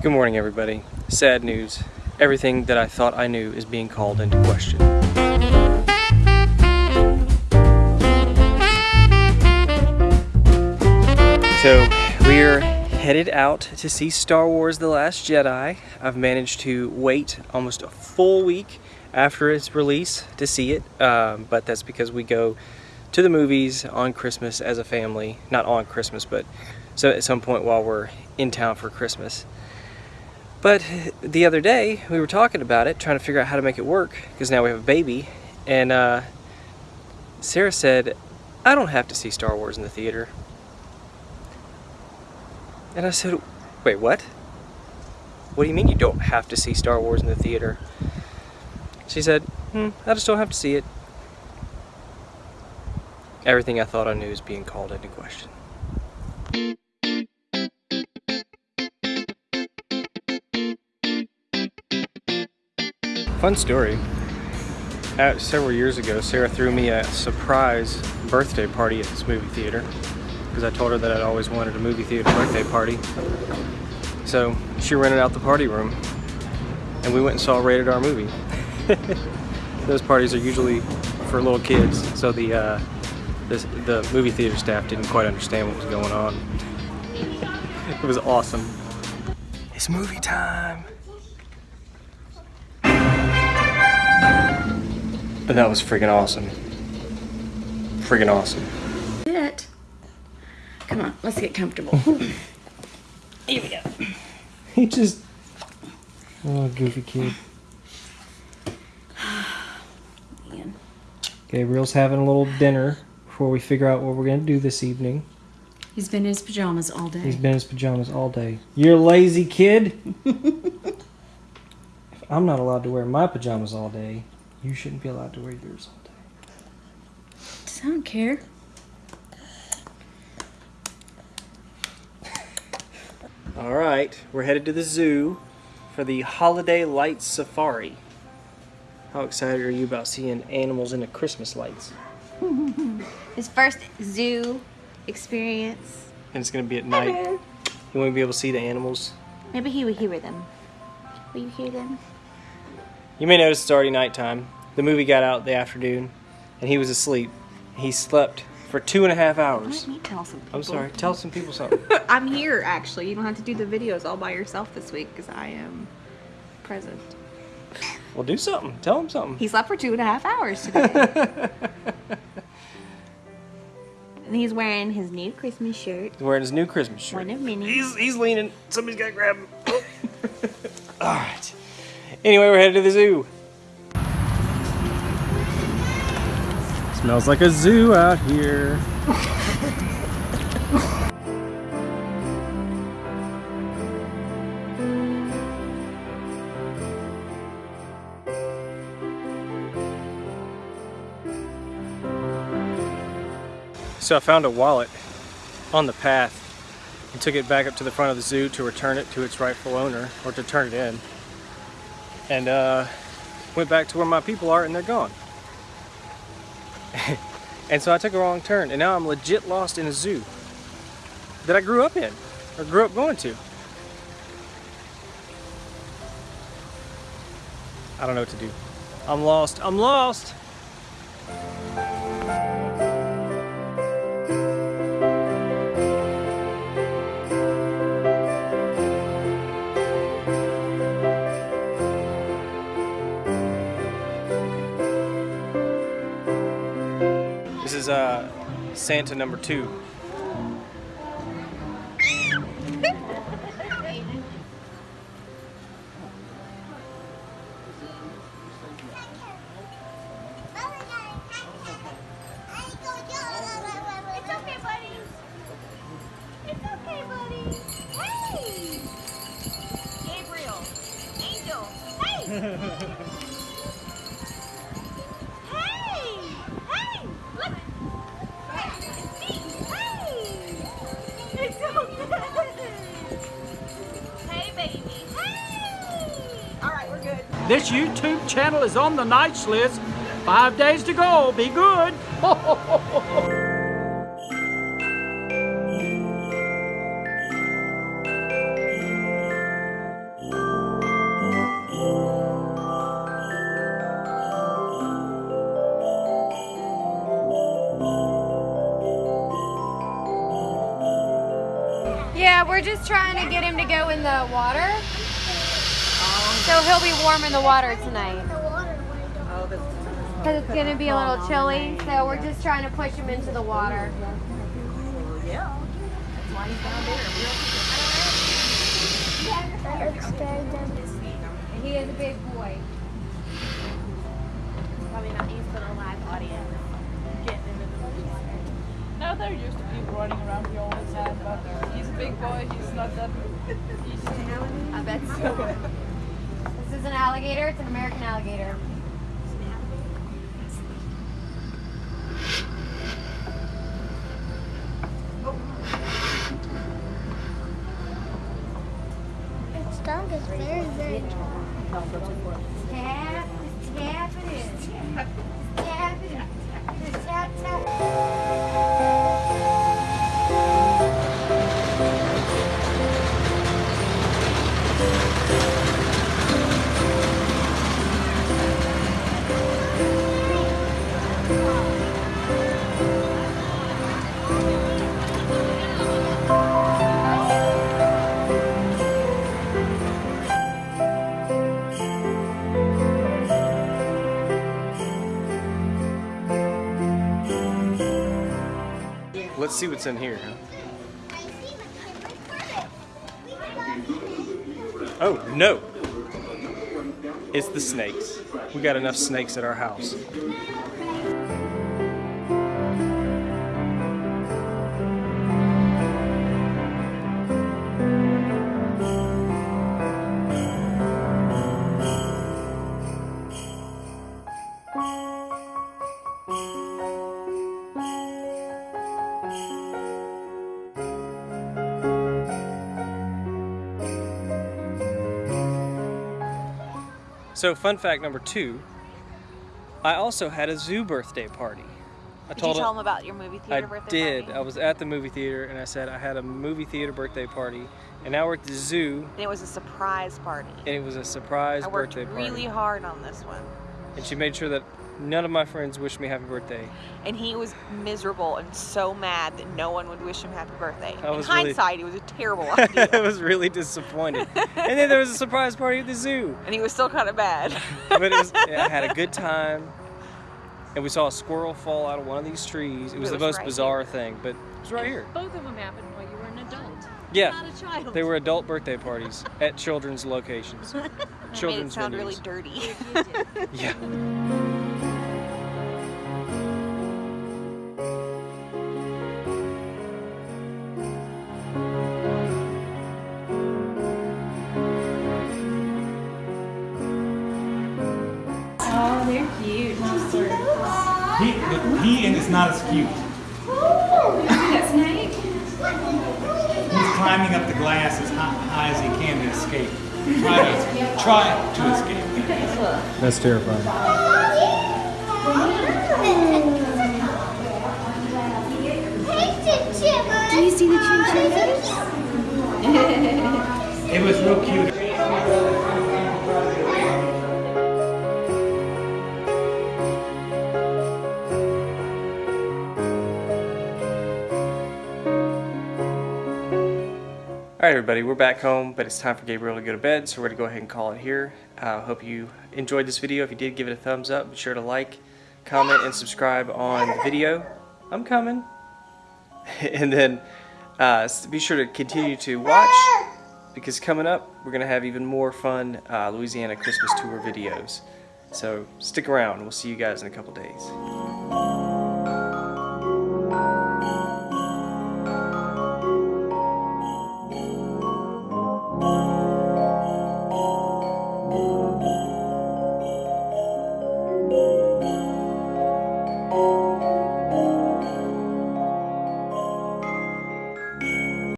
Good morning, everybody. Sad news. Everything that I thought I knew is being called into question. So, we're headed out to see Star Wars The Last Jedi. I've managed to wait almost a full week after its release to see it, um, but that's because we go to the movies on Christmas as a family. Not on Christmas, but so at some point while we're in town for Christmas. But the other day, we were talking about it, trying to figure out how to make it work, because now we have a baby, and uh, Sarah said, I don't have to see Star Wars in the theater. And I said, wait, what? What do you mean you don't have to see Star Wars in the theater? She said, hmm, I just don't have to see it. Everything I thought I knew is being called into question. Fun story. Uh, several years ago, Sarah threw me a surprise birthday party at this movie theater because I told her that I'd always wanted a movie theater birthday party. So she rented out the party room and we went and saw a rated R movie. Those parties are usually for little kids, so the, uh, the movie theater staff didn't quite understand what was going on. it was awesome. It's movie time! But that was freaking awesome. Freaking awesome. It. Come on, let's get comfortable. Here we go. He just... Oh, goofy kid. Man. Gabriel's having a little dinner before we figure out what we're going to do this evening. He's been in his pajamas all day. He's been in his pajamas all day. You're a lazy kid. I'm not allowed to wear my pajamas all day, you shouldn't be allowed to wear yours all day. I don't care. All right, we're headed to the zoo for the Holiday Lights Safari. How excited are you about seeing animals in the Christmas lights? His first zoo experience. And it's going to be at night. You won't be able to see the animals. Maybe he will hear them. Will you hear them? You may notice it's already nighttime. The movie got out the afternoon, and he was asleep. He slept for two and a half hours. Let me tell some people. I'm sorry. Tell some people something. I'm here, actually. You don't have to do the videos all by yourself this week because I am present. well, do something. Tell them something. He slept for two and a half hours today. and he's wearing his new Christmas shirt. He's wearing his new Christmas shirt. One of many. He's he's leaning. Somebody's got to grab him. All right. Anyway, we're headed to the zoo. Smells like a zoo out here. So I found a wallet on the path and took it back up to the front of the zoo to return it to its rightful owner or to turn it in. And uh, went back to where my people are and they're gone. and so I took a wrong turn and now I'm legit lost in a zoo that I grew up in or grew up going to. I don't know what to do. I'm lost. I'm lost. Is uh, Santa number two. It's okay, buddy. It's. Hey! Gabriel. Angel. Hey! hey! This YouTube channel is on the nights list. Five days to go. Be good. Yeah, we're just trying to get him to go in the water. So he'll be warm in the water tonight. Oh, because it's going to be a little chilly, so we're just trying to push him into the water. Yeah. He is a big boy. Probably not used to the live audience. Getting into the water. No, they're used to people running around here all the time, but he's a big boy, he's not that easy. I bet so. This is an alligator. It's an American alligator. Its tongue is very, very see what's in here. Oh, no. It's the snakes. We got enough snakes at our house. So, fun fact number two I also had a zoo birthday party. I Did you tell them about your movie I theater birthday I did. party? I was at the movie theater and I said I had a movie theater birthday party, and now we're at the zoo, And it was a surprise party. and it was a surprise I worked birthday really party. hard on this one. And she made sure that none of my friends wished me happy birthday. And he was miserable and so mad that no one would wish him happy birthday. I In was really- hindsight, it was a terrible idea. I was really disappointed. and then there was a surprise party at the zoo. and he was still kind of bad. But it was, I had a good time. And we saw a squirrel fall out of one of these trees. It was It the was most right bizarre thing, but it was right here. Both of them happened while you were an adult. Yeah. Not a child. They were adult birthday parties at children's locations. That made it children's sound venues. really dirty. Yeah. It's not as cute. That snake? He's climbing up the glass as high, high as he can to escape. Try to, try to escape. That's terrifying. Do you see the chinchillas? It was real cute. All right, everybody, we're back home, but it's time for Gabriel to go to bed, so we're going to go ahead and call it here. uh, hope you enjoyed this video. If you did, give it a thumbs up. Be sure to like, comment, and subscribe on the video. I'm coming. and then uh, be sure to continue to watch because coming up, we're going to have even more fun uh, Louisiana Christmas tour videos. So stick around. We'll see you guys in a couple days.